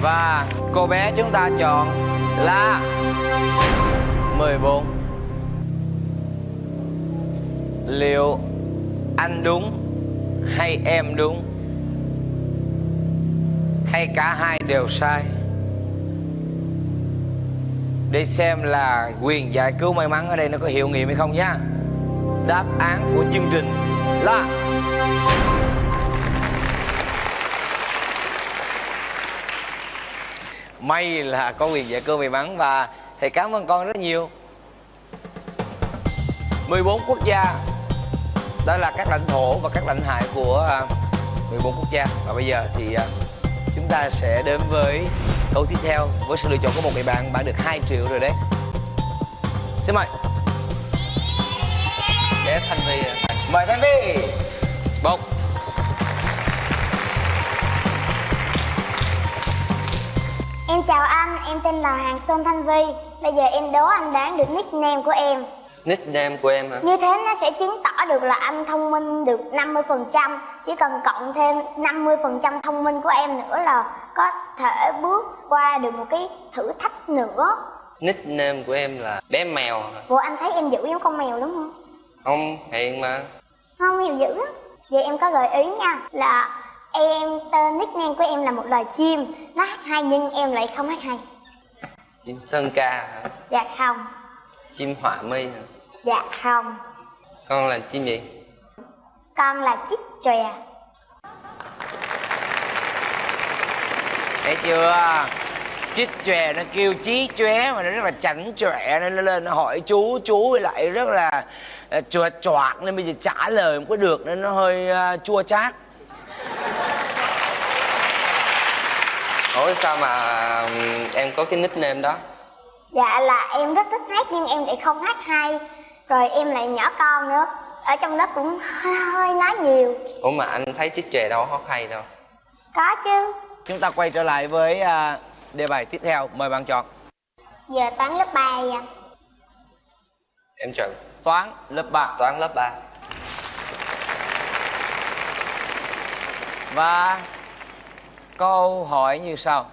Và cô bé chúng ta chọn là 14 Liệu anh đúng hay em đúng? Hay cả hai đều sai? Để xem là quyền giải cứu may mắn ở đây nó có hiệu nghiệm hay không nhá. Đáp án của chương trình là May là có quyền giải cứu may mắn và thầy cảm ơn con rất nhiều. 14 quốc gia đó là các lãnh thổ và các lãnh hải của à, 14 quốc gia và bây giờ thì à, chúng ta sẽ đến với Câu tiếp theo với sự lựa chọn của một người bạn bạn được 2 triệu rồi đấy. Xin mời. để Thanh Vi. Mời Thanh Vi. Một. Em chào anh, em tên là Hàng Xuân Thanh Vi Bây giờ em đố anh đoán được nickname của em Nickname của em hả? Như thế nó sẽ chứng tỏ được là anh thông minh được 50% Chỉ cần cộng thêm 50% thông minh của em nữa là có thể bước qua được một cái thử thách nữa Nickname của em là bé mèo hả? Ủa anh thấy em dữ giống con mèo đúng không? Không, hiền mà Không, mèo dữ lắm Vậy em có gợi ý nha Là em tên nickname của em là một loài chim Nó hát hay nhưng em lại không hát hay Chim sơn ca hả? Dạ không Chim họa mi hả? Dạ không Con là chim gì? Con là chích chòe Thấy chưa? Chích chòe nó kêu chí chóe mà nó rất là chảnh chọe nên nó lên nó hỏi chú chú với lại rất là uh, chuột choạc nên bây giờ trả lời không có được nên nó hơi uh, chua chát. Ủa sao mà em có cái nickname đó? Dạ là em rất thích hát nhưng em lại không hát hay Rồi em lại nhỏ con nữa. Ở trong lớp cũng hơi, hơi nói nhiều. Ủa mà anh thấy chích chòe đâu hót hay đâu. Có chứ. Chúng ta quay trở lại với uh, đề bài tiếp theo, mời bạn chọn. Giờ toán lớp 3 vậy Em chọn. Toán lớp 3 toán lớp 3 và câu hỏi như sau.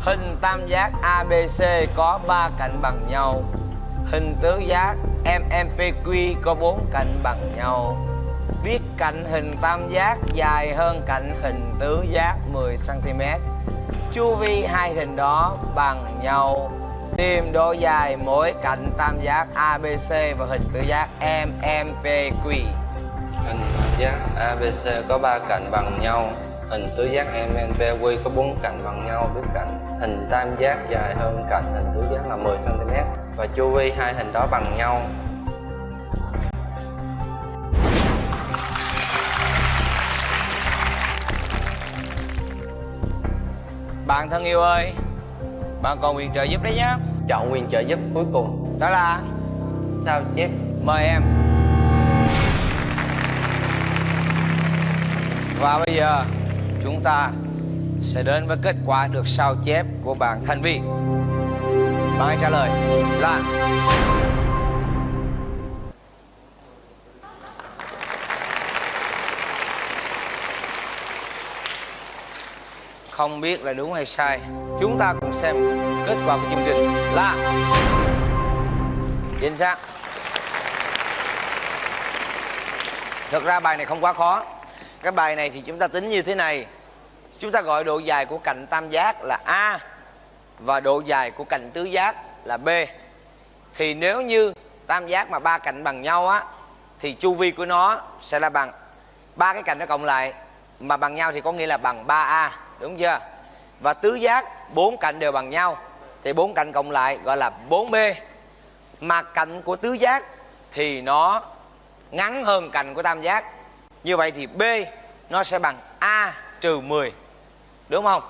Hình tam giác ABC có 3 cạnh bằng nhau. Hình tứ giác MMPQ có bốn cạnh bằng nhau. Biết cạnh hình tam giác, dài hơn cạnh hình tứ giác 10 cm. Chu vi hai hình đó bằng nhau. Tìm độ dài mỗi cạnh tam giác ABC và hình tứ giác MMPQ. Hình tam giác ABC có ba cạnh bằng nhau Hình tứ giác MNPQ có bốn cạnh bằng nhau Biết cạnh hình tam giác dài hơn cạnh hình tứ giác là 10cm và chu vi hai hình đó bằng nhau. Bạn thân yêu ơi Bạn còn quyền trợ giúp đấy nhá. Chọn quyền trợ giúp cuối cùng. Đó là? Sao chép? Mời em. Và bây giờ Chúng ta Sẽ đến với kết quả được sao chép của bạn Thanh Vi bạn hãy trả lời là Không biết là đúng hay sai, Chúng ta cùng xem kết quả của chương trình là Chính xác. Thật ra bài này không quá khó. Cái bài này thì chúng ta tính như thế này. Chúng ta gọi độ dài của cạnh tam giác là A. Và độ dài của cạnh tứ giác là B. Thì nếu như tam giác mà ba cạnh bằng nhau á, Thì chu vi của nó sẽ là bằng ba cái cạnh nó cộng lại, Mà bằng nhau thì có nghĩa là bằng 3A Đúng chưa? Và tứ giác, bốn cạnh đều bằng nhau, Thì bốn cạnh cộng lại gọi là 4B Mà cạnh của tứ giác thì nó ngắn hơn cạnh của tam giác. Như vậy thì b nó sẽ bằng a trừ 10 đúng không?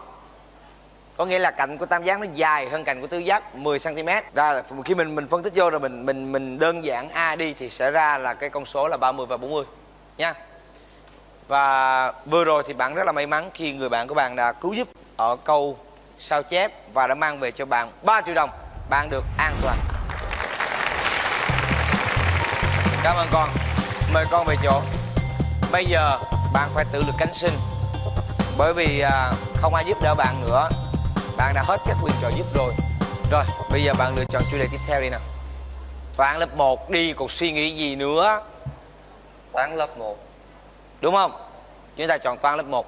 Có nghĩa là cạnh của tam giác nó dài hơn cạnh của tứ giác 10 cm ra là khi mình mình phân tích vô rồi mình mình mình đơn giản a đi thì sẽ ra là cái con số là 30 và 40 nha. Và vừa rồi thì bạn rất là may mắn khi người bạn của bạn đã cứu giúp ở câu sao chép và đã mang về cho bạn 3 triệu đồng. Bạn được an toàn. Cảm ơn con. Mời con về chỗ. Bây giờ bạn phải tự lực cánh sinh. Bởi vì à, không ai giúp đỡ bạn nữa. Bạn đã hết các quyền trợ giúp rồi. Rồi, bây giờ bạn lựa chọn chủ đề tiếp theo đi nào. Toán lớp 1 đi, còn suy nghĩ gì nữa? Toán lớp 1 Đúng không? Chúng ta chọn toán lớp 1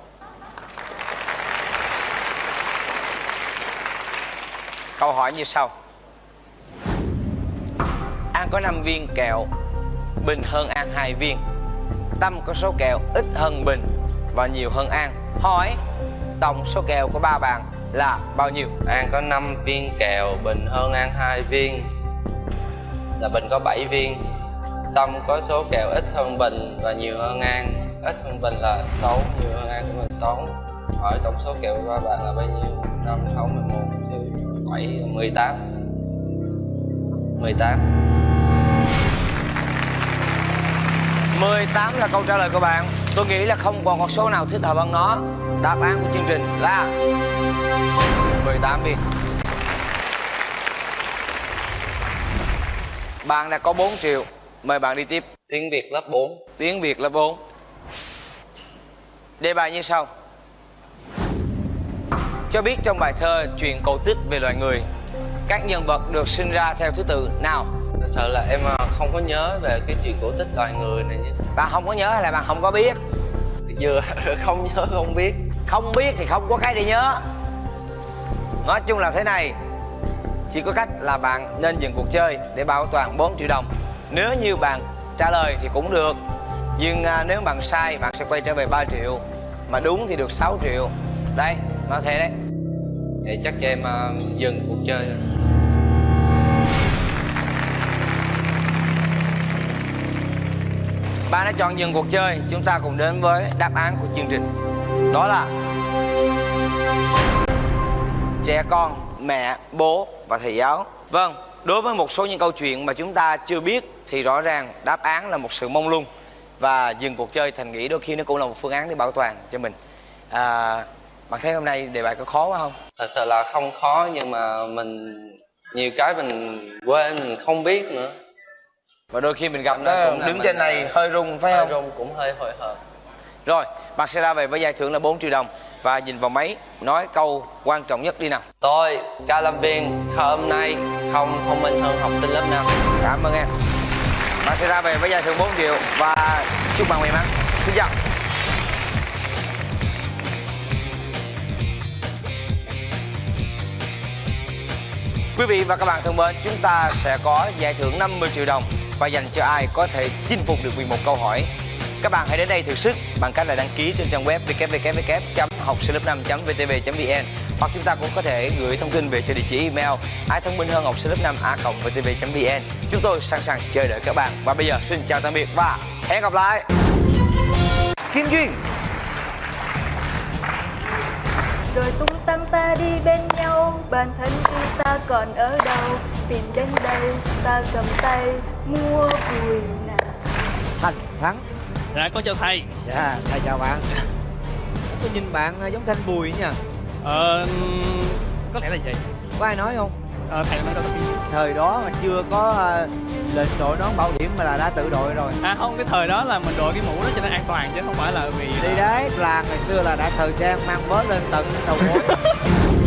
Câu hỏi như sau. An có 5 viên, kẹo. Bình hơn An 2 viên. Tâm có số kẹo, ít hơn Bình Và nhiều hơn An Hỏi. Tổng số kẹo của ba bạn là bao nhiêu? An có 5 viên kẹo, Bình hơn An 2 viên. Là Bình có 7 viên. Tâm có số kẹo ít hơn Bình và nhiều hơn An. Ít hơn Bình là 6, nhiều hơn An cũng là 6 hỏi tổng số kèo ba bạn là bao nhiêu? Năm sáu mười một bảy mười tám. Mười tám. 18 là câu trả lời của bạn. Tôi nghĩ là không còn con số nào thích hợp hơn nó Đáp án của chương trình là 18 viên Bạn đã có 4 triệu Mời bạn đi tiếp. Tiếng việt lớp 4 Tiếng Việt lớp 4 Đề bài như sau. Cho biết trong bài thơ Chuyện cổ tích về loài người Các nhân vật được sinh ra theo thứ tự nào? Thật sự là em à, không có nhớ về cái chuyện cổ tích loài người này nhé. Bạn không có nhớ hay là bạn không có biết? Chưa không nhớ không biết không biết thì không có cái để nhớ. Nói chung là thế này. Chỉ có cách là bạn nên dừng cuộc chơi Để bảo toàn 4 triệu đồng. Nếu như bạn trả lời thì cũng được. Nhưng à, nếu bạn sai bạn sẽ quay trở về 3 triệu. Mà đúng thì được 6 triệu. Đây, nói thế đấy. Vậy chắc cho em à, dừng cuộc chơi thôi. Bạn đã chọn dừng cuộc chơi. Chúng ta cùng đến với đáp án của chương trình. Đó là Trẻ con, mẹ, bố và thầy giáo Vâng, đối với một số những câu chuyện mà chúng ta chưa biết Thì rõ ràng đáp án là một sự mông lung Và dừng cuộc chơi Thành nghĩ đôi khi nó cũng là một phương án để bảo toàn cho mình à, Bạn thấy hôm nay đề bài có khó quá không? thật sự là không khó nhưng mà mình nhiều cái mình quên mình không biết nữa Và đôi khi mình gặp nó đứng trên này à, hơi rung phải hơi không? rung cũng hơi hồi hộp Rồi, bạn sẽ ra về với giải thưởng là 4 triệu đồng Và nhìn vào máy nói câu quan trọng nhất đi nào. Tôi cao lâm viên hôm nay không thông minh hơn học sinh lớp 5 Cảm ơn em. Bạn sẽ ra về với giải thưởng 4 triệu Và chúc bạn may mắn. Xin chào. Quý vị và các bạn thân mến, chúng ta sẽ có giải thưởng 50 triệu đồng và dành cho ai có thể chinh phục được 11 câu hỏi. Các bạn hãy đến đây thử sức bằng cách là đăng ký trên trang web www.học sinh lớp 5.vtv.vn hoặc chúng ta cũng có thể gửi thông tin về cho địa chỉ email ai thông minh hơn học sinh lớp 5 a vtv.vn. Chúng tôi sẵn sàng chờ đợi các bạn. Và bây giờ xin chào tạm biệt và hẹn gặp lại. Kim Duyên. Rồi tung tăng ta đi bên nhau bản thân khi ta còn ở đâu? Tìm đến đây ta cầm tay mua vui nào. Thành Thắng Dạ con chào thầy Dạ, thầy chào bạn. Tôi nhìn bạn ờ, giống Thanh Bùi nha Ờ có lẽ là vậy. Có ai nói không? Ờ thầy nói đâu Thời đó mà chưa có ờ, lệnh đội nón bảo hiểm mà là đã tự đội rồi. À không cái thời đó là mình đội cái mũ đó cho nó an toàn chứ không phải là vì Đi đấy, làng ngày xưa là đã thời trang mang vớ lên tận đầu gối